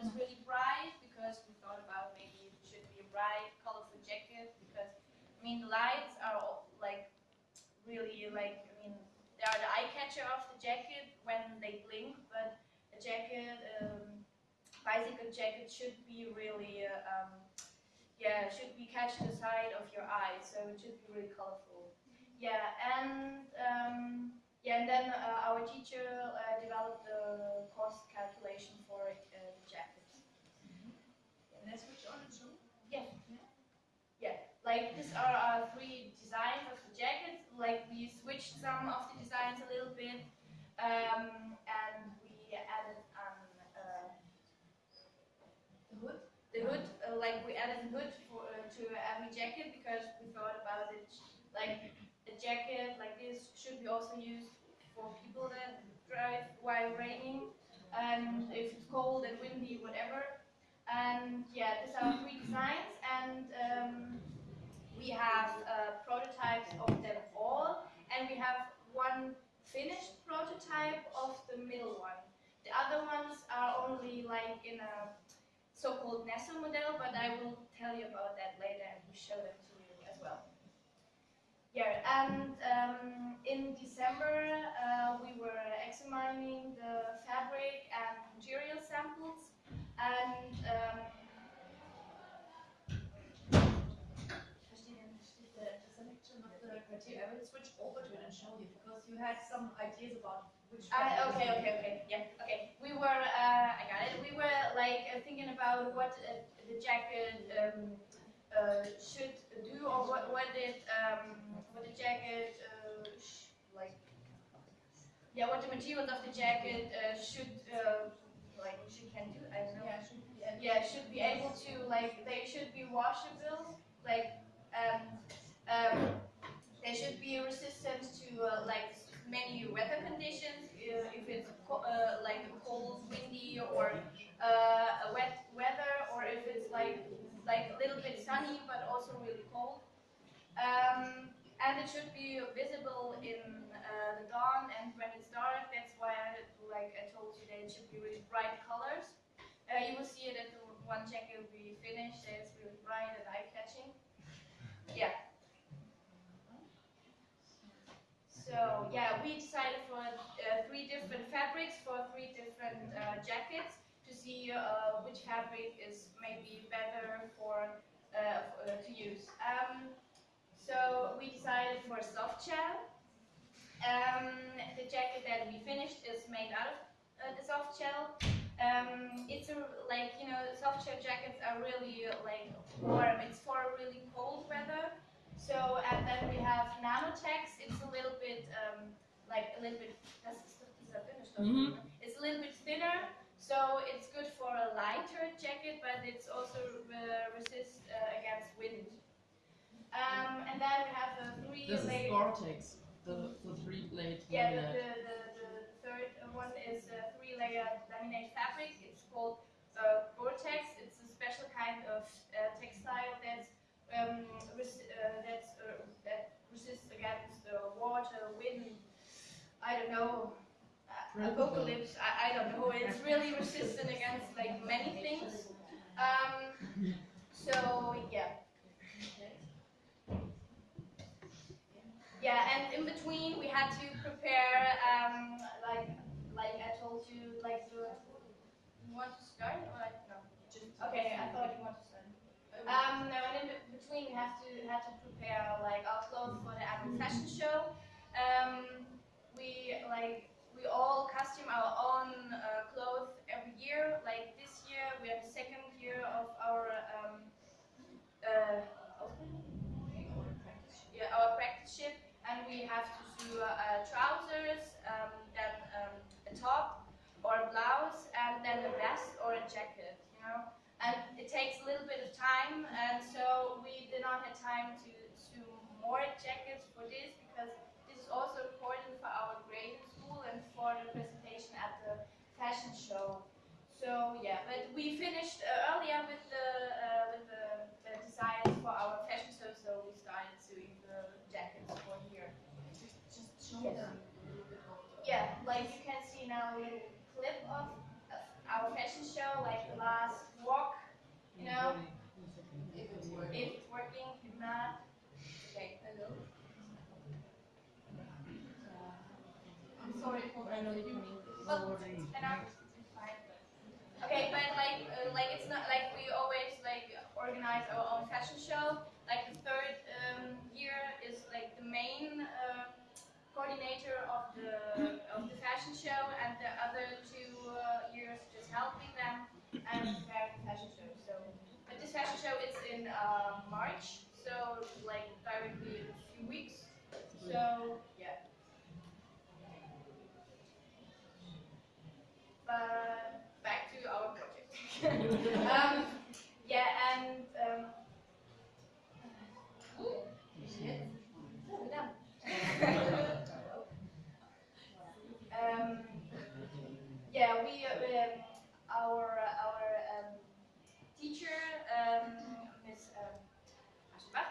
is really bright because we thought about maybe it should be a bright, colorful jacket because I mean the lights are all, like really like I mean they are the eye catcher of the jacket when they blink, but a jacket, um, bicycle jacket should be really uh, um, yeah should be catching the side of your eye, so it should be really colorful. Yeah, and um, yeah, and then uh, our teacher uh, developed the cost calculation for uh, the jacket. And that's which on it too? Yeah. Yeah, like these are our three designs of the jacket. Like we switched some of the designs a little bit, um, and we added um, uh, The hood? the hood. Uh, like we added the hood for, uh, to every jacket because we thought about it. Like a jacket like this should be also used for people that drive while raining, and if it's cold and windy, whatever. And yeah, these are three designs, and um, we have uh, prototypes of them all, and we have one finished prototype of the middle one. The other ones are only like in a so-called Nessel model, but I will tell you about that later and we show them to you as well. Yeah, and um, in December uh, we were examining the fabric and material samples, and um, The, the selection I will switch over to it and show you, because you had some ideas about which. Uh, okay, okay, okay, yeah, okay. We were, uh, I got it. We were like uh, thinking about what uh, the jacket um, uh, should do, or what what it um, what the jacket uh, like. Yeah, what the materials of the jacket uh, should uh, like should can do. I don't know. Yeah, should be. Yeah, should be able to like they should be washable, like um, um, they should be resistance to uh, like many weather conditions. Uh, if it's uh, like cold, windy, or uh, wet weather, or if it's like like a little bit sunny but also really cold. Um, and it should be visible in uh, the dawn and when it's dark. That's why I like I told you that it should be really bright colors. You will see it at the one jacket we finished. It's really bright and eye-catching. Yeah. So yeah, we decided for uh, three different fabrics for three different uh, jackets to see uh, which fabric is maybe better for uh, uh, to use. Um, so we decided for soft shell. Um, the jacket that we finished is made out of uh, the soft shell. Um, it's a, like you know soft shell jackets are really like warm. It's for really cold weather. So and then we have Nanotex. It's a little bit um, like a little bit. Das ist doch dieser Bindestoff. Mhm. It's a little bit thinner, so it's good for a lighter jacket, but it's also uh, resist uh, against wind. Um, and then we have a three This is. Gore-Tex, the, the three blade Yeah, the, the, the, the third one is a three-layer laminate fabric. It's called uh, Gore-Tex. It's a special kind of uh, textile that's um, res- uh, that's uh, that resists against uh, water, wind. I don't know. Uh, apocalypse. I, I don't know. It's really resistant against like many things. Um, so yeah. Yeah, and in between we had to prepare, um, like, like I told you, like the. You want to start or like, no? Okay. I thought you wanted to start. Um, no, and in between we have to had to prepare like our clothes for the annual fashion show. Um, we like we all costume our own uh, clothes every year. Like this year, we are the second year of our um, uh, yeah, our practice and we have to do uh, trousers, um, then um, a top or a blouse, and then a vest or a jacket, you know. And it takes a little bit of time, and so we did not have time to sew more jackets for this because this is also important for our grading school and for the presentation at the fashion show. So yeah, but we finished uh, earlier with the uh, with the, the designs for our fashion show, so we started sewing the jackets for here. Just show Yes. them a little bit of the- Yeah, like you can see now a little clip of, of our fashion show, like the last walk, you know, If it's working. if it's working, if not, okay. Hello? I'm sorry for And I'm fine. Okay, but like, uh, like it's not like we always like organize our own fashion show. Like the third um, year is like the main uh, coordinator of the of the fashion show, and the other two uh, years just helping them and prepare the fashion show. So, but this fashion show is in uh, March, so like directly in a few weeks. So yeah. But back to our project. um, yeah, and um, shit. We're done. um, yeah, we um, our our um, teacher, um, Miss um, Aschbach,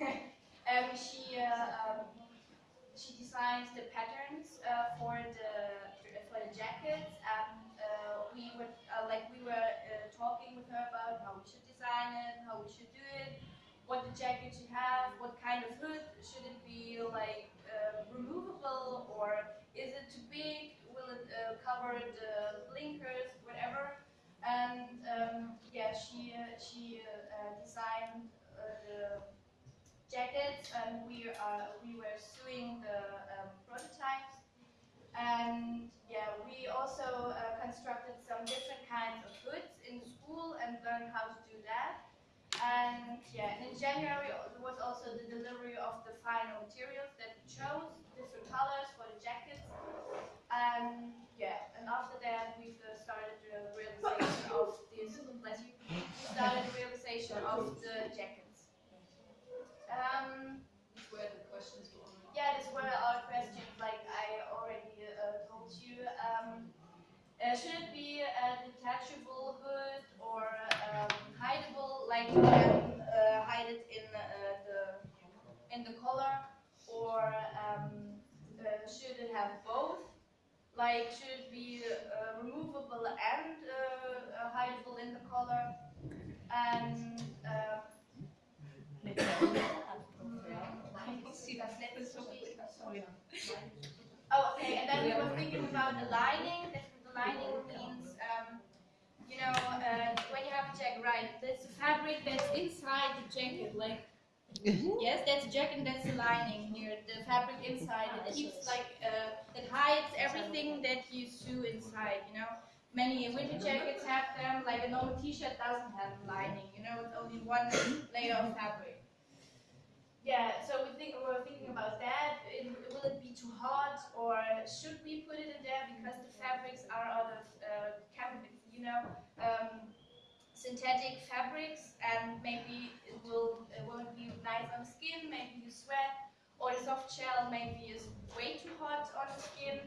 um, she uh, um, she designs the patterns uh, for the for the jackets, and uh, we would uh, like we were uh, talking with her about how we should design it, how we should do it, what the jacket should have, what kind of hood should it be, like uh, removable or is it too big? Will it cover the blinkers, whatever? And um, yeah, she she designed jackets, and we uh, we were sewing the um, prototypes. And yeah, we also uh, constructed some different kinds of hoods in school and learned how to do that. And yeah, and in January there was also the delivery of the final materials that we chose, different colors for the jackets. And yeah, and after that uh, started the realization of this. We started the realization of the jackets. Um, These were the questions we wanted. yeah, these were our questions, like I already uh, told you. Um, uh, should it be a detachable hood or um, hideable, like you can uh, hide it in uh, the in the collar, or um, uh, should it have both? Like, should it be uh, removable and uh, uh, hideable in the collar? And uh, Oh, okay, and then we were thinking about the lining. That the lining means, um, you know, uh, when you have a jacket, right? That's the fabric that's inside the jacket, like. Yes, that's a jacket and that's the lining here, the fabric inside. It keeps like, uh, it hides everything that you sew inside, you know? Many winter jackets have them, like a normal t-shirt doesn't have lining, you know, it's only one layer of fabric. Yeah, so we think we're thinking about that. It, will it be too hot, or should we put it in there because the fabrics are out of uh, you know, um, synthetic fabrics, and maybe it will it won't be nice on the skin. Maybe you sweat, or the soft shell maybe is way too hot on the skin.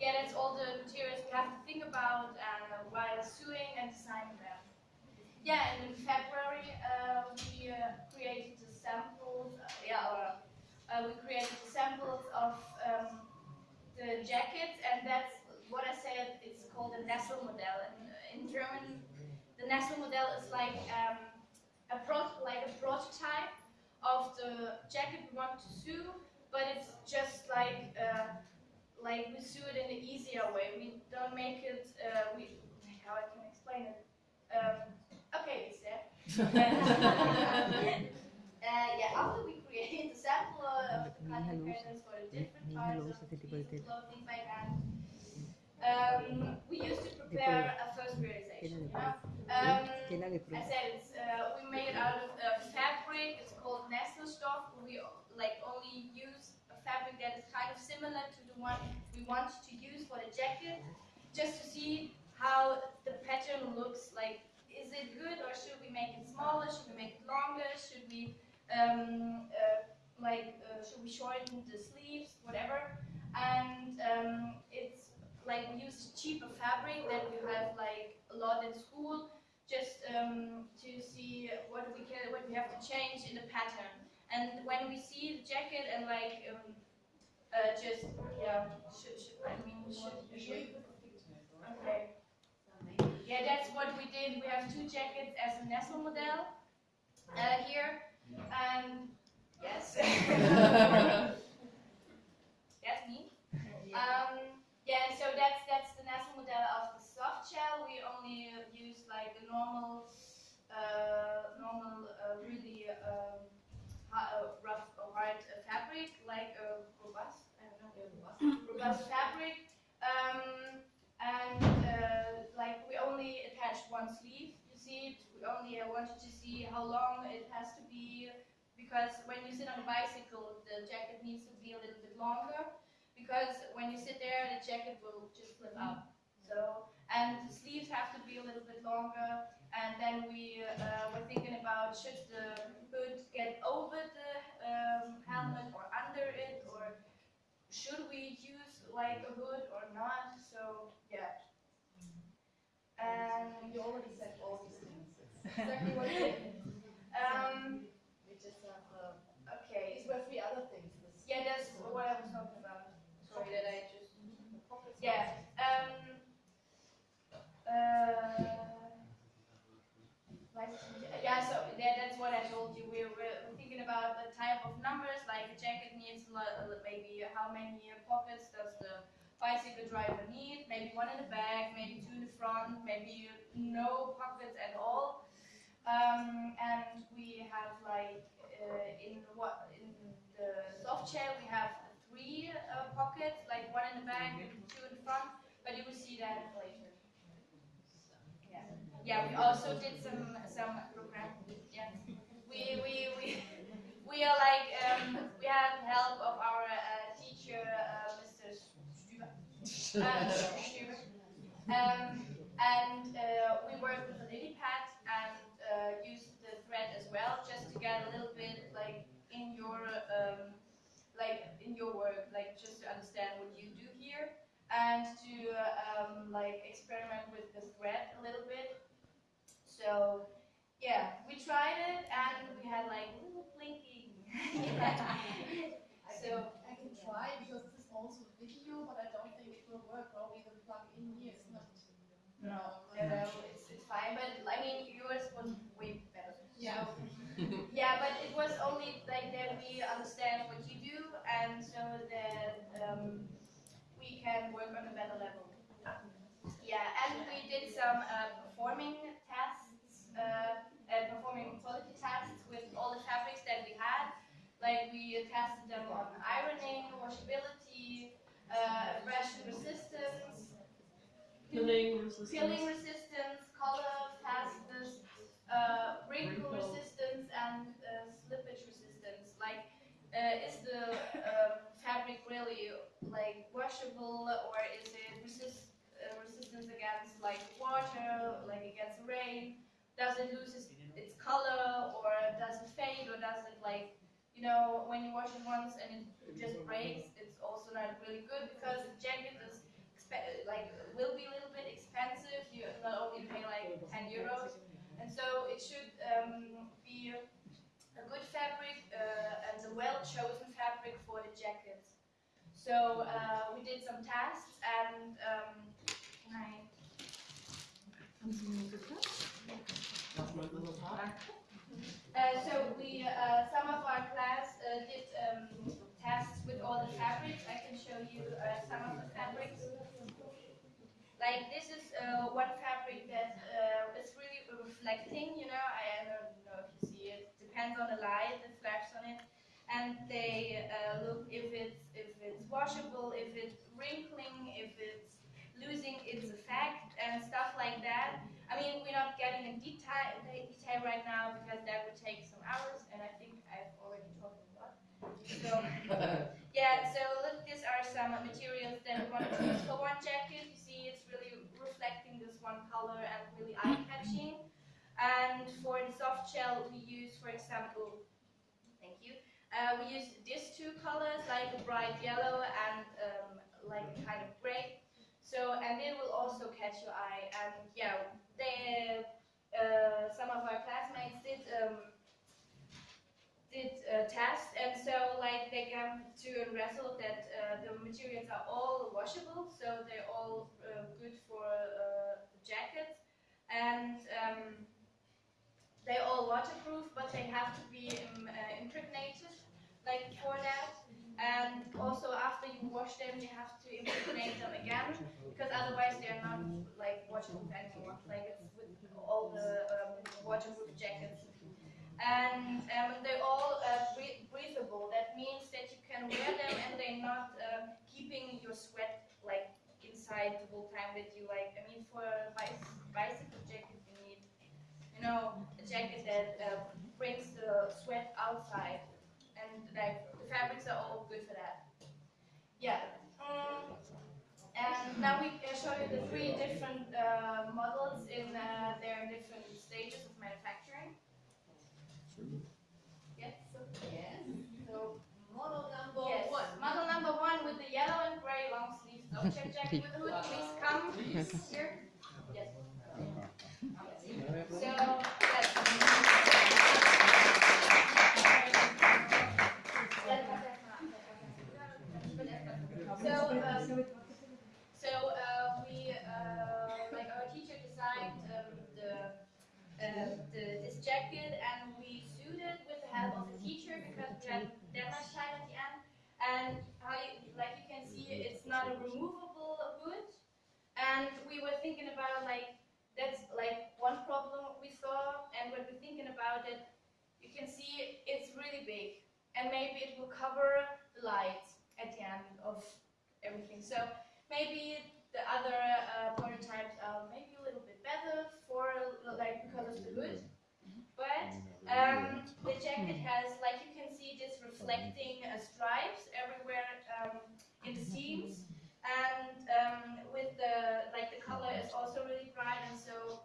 Yeah, that's all the materials we have to think about uh, while sewing and designing them. Yeah, and in February uh, we uh, created the samples. Uh, yeah, or, uh, we created samples of um, the jackets, and that's what I said. It's called the Nessel model. And in German, the Nessel model is like um, a pro- like a prototype of the jacket we want to sew, but it's just like uh, like we sew it in an easier way. We don't make it. Uh, we how I can explain it. Um, okay, Lisa. Uh, yeah, after we created the sample of the cutting patterns for the different parts of the piece of clothing like that, um, we used to prepare a first realization. You know? um, I said it's, uh, we made it out of uh, fabric. It's called Nesselstoff. We like only use a fabric that is kind of similar to the one we want to use for the jacket, just to see how the pattern looks like. Is it good or should we make it smaller? Should we make it longer? Should we um, uh, like uh, should we shorten the sleeves? Whatever. And um, it's like we use cheaper fabric that we have like a lot in school just um, to see what we can, what we have to change in the pattern. And when we see the jacket and like, um, uh, just yeah, should, should, I mean, should, okay. yeah, that's what we did. We have two jackets as a Nessel model uh, here, and yes, that's me. Um, yeah, so that's that's the Nessel model of the soft shell. We only uh, use like a normal, uh, normal, uh, really um, uh, rough or hard uh, fabric, like a robust. I don't know, robust fabric. Um, and uh, like we only attach one sleeve. You see only I wanted to see how long it has to be because when you sit on a bicycle, the jacket needs to be a little bit longer because when you sit there, the jacket will just flip up. So and the sleeves have to be a little bit longer. And then we uh, were thinking about should the hood get over the um, helmet or under it or should we use like a hood or not? So yeah. And You already said all these things. Exactly what we. Um, We just have, uh, okay. these were three other things. Yeah, that's what I was talking about. Sorry that I just. Yeah. Um. Uh. Yeah, so yeah, that's what I told you. We were thinking about the type of numbers, like a jacket needs maybe how many pockets does the bicycle driver need? Maybe one in the back, maybe two in the front, maybe no pockets at all. Um, and we have like uh, in what in the soft shell we have three uh, pockets, like one in the back and two in the front. But you will see that later. Yeah. We also did some some program. Yeah. We we we we are like um, we have help of our uh, teacher, uh, Mr. Stuber. Uh. Um, and uh, we work with a LilyPad and uh, use the thread as well, just to get a little bit like in your um, like in your work, like just to understand what you do here, and to um, like experiment with the thread a little bit. So yeah, we tried it and we had like little blinking. So- I can try because this is also a video, but I don't think it will work. Probably the plug in here is not. No, no, no, it's, it's fine, but I mean, yours was way better. Yeah. So, yeah, but it was only like that we understand what you do, and so that um, we can work on a better level. Yeah, and we did some uh, performing uh, uh, performing quality tests with all the fabrics that we had. Like we tested them on ironing, washability, uh, abrasion resistance, Peeling resistance. peeling resistance, color fastness, uh, wrinkle resistance, and uh, slippage resistance. Like, uh, is the um, fabric really like washable, or is it resist uh, resistance against like water, like against rain? Does it lose its, its color, or does it fade, or does it like you know when you wash it once and it just breaks? It's also not really good because the jacket is expe- like will be a little bit expensive. You not only pay like 10 euros, and so it should um, be a good fabric uh, and a well chosen fabric for the jacket. So uh, we did some tests and um, can I? Das war ein Resultat. Uh, so we, uh, some of our class uh, did um, tests with all the fabrics. I can show you uh, some of the fabrics. Like this is uh, one fabric that uh, is really reflecting. You know, I, I don't know if you see it. Depends on the light that flashes on it, and they uh, look if it's if it's washable, if it's wrinkling, if it's losing its effect, and stuff like that. I mean, we're not getting in detail, detail right now because that would take some hours, and I think I've already talked a lot. So, yeah, so look, these are some materials that we want to use for one jacket. You see, it's really reflecting this one color and really eye-catching. And for the soft shell, we use, for example, thank you, uh, we use these two colors, like a bright yellow and um, like kind of gray. So, and it will also catch your eye. And yeah, they, uh, some of our classmates did um, did a test, and so like they come to a result that uh, the materials are all washable, so they're all uh, good for uh, jackets. and um, they're all waterproof, but they have to be um, impregnated, like for that. And also after you wash them, you have to impregnate them again, because otherwise they're not like waterproof anymore. Like it's with all the um, waterproof jackets. And um, they're all uh, breathable. That means that you can wear them and they're not um, keeping your sweat like inside the whole time that you. Like I mean, for a bicy- bicycle jacket, you need you know a jacket that uh, brings the sweat outside, and like the fabrics are all good for that. Yeah. Mm, and now we uh, show you the three different uh, models in uh, their different stages of manufacturing. Yes. So, Yes. So model number yes. one. Model number one with the yellow and gray long sleeve object jacket with a hood. Please come here. Yes. So yes. So, um, so uh, we, uh, like our teacher designed um, the, uh, the this jacket and we sewed it with the help of the teacher because we had demo time at the end. And how you, like you can see, removable hood. And we were thinking about like that's like one problem we saw. And when we're thinking about it, you can see it's really big, and maybe it will cover the light at the end of everything. So maybe the other uh, prototypes are maybe a little bit better for like because of the hood. But um, the jacket has, like you can see, this reflecting uh, stripes everywhere um, in the seams, and um, with the like the color is also really bright, and so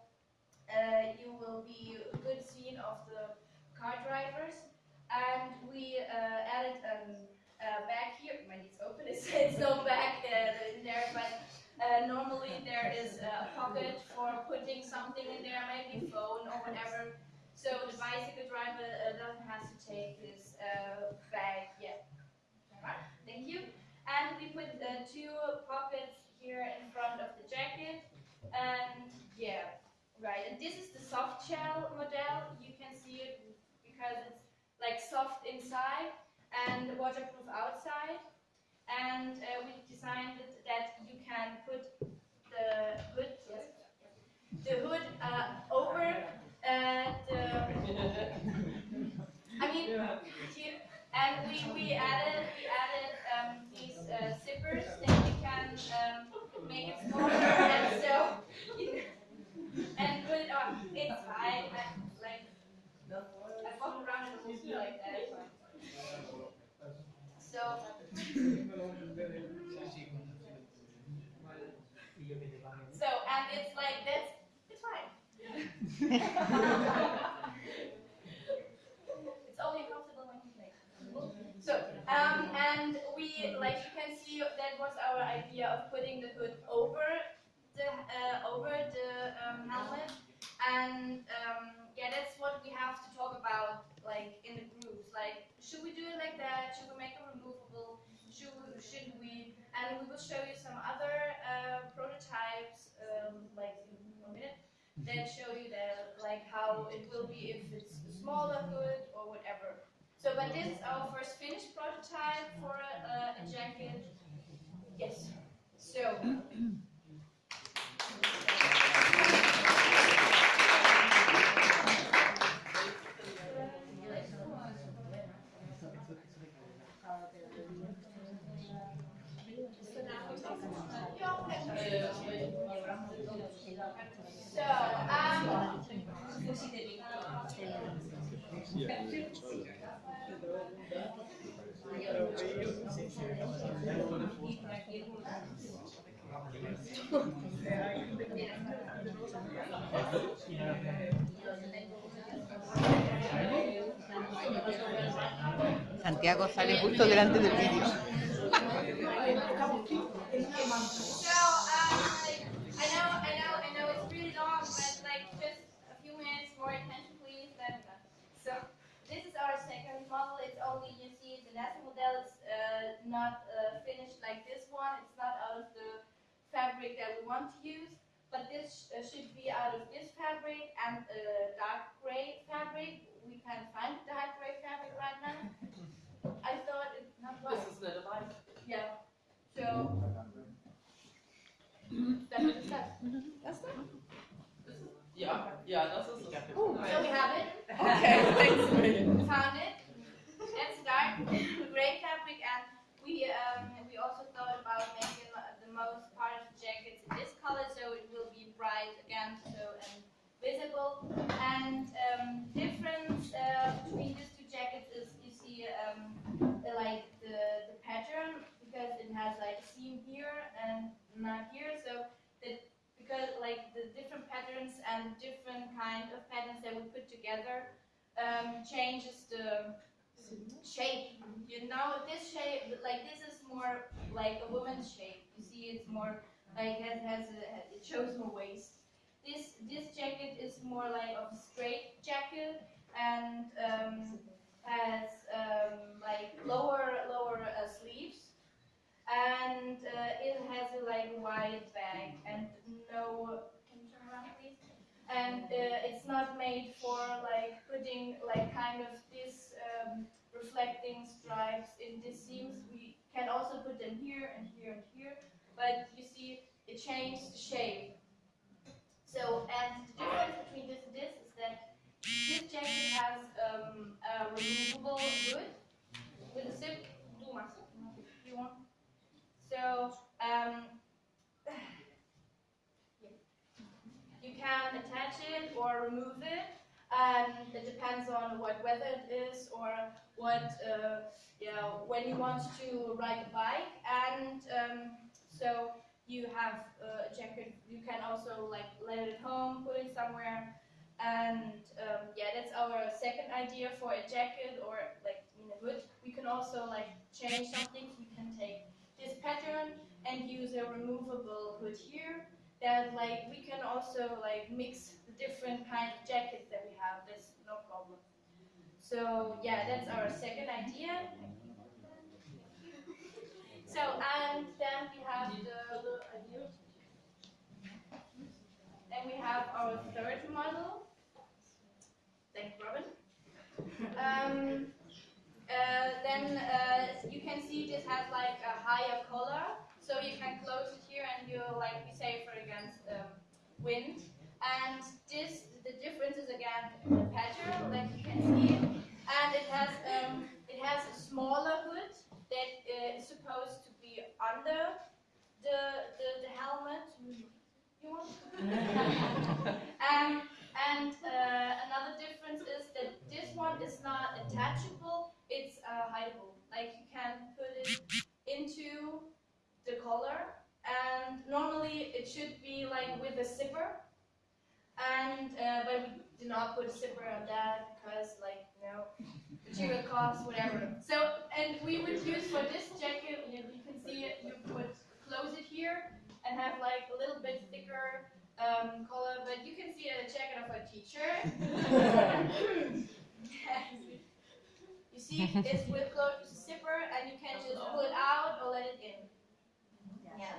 uh, you will be a good scene of the car drivers. And we uh, added um, a bag here. When it's open, it's, it's no bag uh, in there, but uh, normally there is a pocket for putting something in there, maybe phone or whatever. So the bicycle driver uh, doesn't have to take this uh, bag yet. Alright, thank you. And we put uh, two pockets here in front of the jacket. And yeah, right. And this is the soft shell model. You can see it because it's like soft inside and waterproof outside. And uh, we designed it that you can put the hood, yes, the hood uh, over uh, the. I mean, and we, we added um, these uh, zippers that you can um, make it smaller, and so and put it on. It's fine. I, like I walk around in a movie like that. it's fine. So. So, and it's like that's it's fine. it's only comfortable when you play. So, um, and we like you can see that was our idea of putting the hood over the uh, over the um, helmet, and um, yeah, that's what we have to talk about like in the groups. Like, should we do it like that? Should we make it removable? Should we, should we? And we will show you some other uh, prototypes, um, like in a that show you that like how it will be if it's a smaller hood or whatever. So, but this is our first finished prototype for a, a jacket. Yes. So. So, Santiago sale justo delante del vídeo. I know, I know not uh, finished like this one. It's not out of the fabric that we want to use, but this uh, should be out of this fabric. fabric and a dark gray fabric. We can't find dark gray fabric right now. I thought it's not right. This is not a bike. Yeah. So that is that. Ja, ja, das ist es. So we have it. Okay, thanks. Found it. It's dark gray fabric, and we um, we also thought about making the most part of the jackets in this color, so it will be bright again, so and visible. And um, difference uh, between these two jackets is you see um, the, like the the pattern because it has like a seam here and not here, so that because like the different patterns and different kind of patterns that we put together um, changes the shape. You know, this shape, like this is more like a woman's shape. You see, it's more like it has a, it shows more waist. This this jacket is more like of a straight jacket and um, has um, like lower lower uh, sleeves. And uh, it has a like wide bag and no. Can you turn around, please? and uh, it's not made for like putting like kind of this um, reflecting stripes in these seams. We can also put them here and here and here, but you see it changed the shape. So and the difference between this and this is that this jacket has um, a removable hood with a zip. Do Max, you want? So um, you can attach it or remove it, and it depends on what weather it is or what, uh, yeah, when you want to ride a bike. And um, so you have uh, a jacket. You can also like let it at home, put it somewhere. And um, yeah, that's our second idea for a jacket or like in a hood. We can also like change something. We can take this pattern and use a removable hood here that like we can also like mix the different kind of jackets that we have. That's no problem. So yeah, that's our second idea. So and then we have the and we have our third model. Thanks, Robin. Um, uh, then uh, you can see this has like a higher collar, so you can close it here and you'll like be safer against um, wind. And this, the difference is again the pattern, like you can see, and it has um, it has a smaller hood that uh, is supposed to be under the the, the helmet. Um, and uh, another difference is that this one is not attachable, it's uh, hideable. Like you can put it into the collar, and normally it should be like with a zipper. And uh, but we did not put a zipper on that because like you know material costs whatever. So and we would use for this jacket, you, you can see it. You would close it here and have like a little bit thicker um, collar, but you can see a jacket of a teacher. you see, it's with closed zipper, and you can just pull it out or let it in. Yes.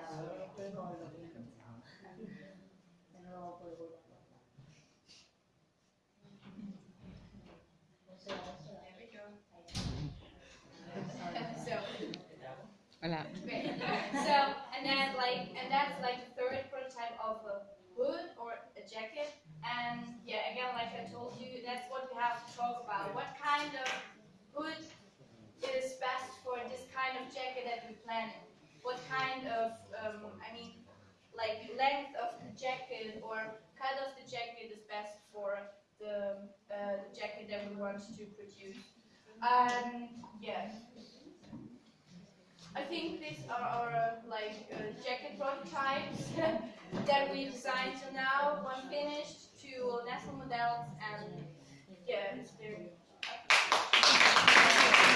so, Hola. great. So, and then like, and that's like the third prototype of a hood or a jacket. And yeah, again, like I told you, that's what we have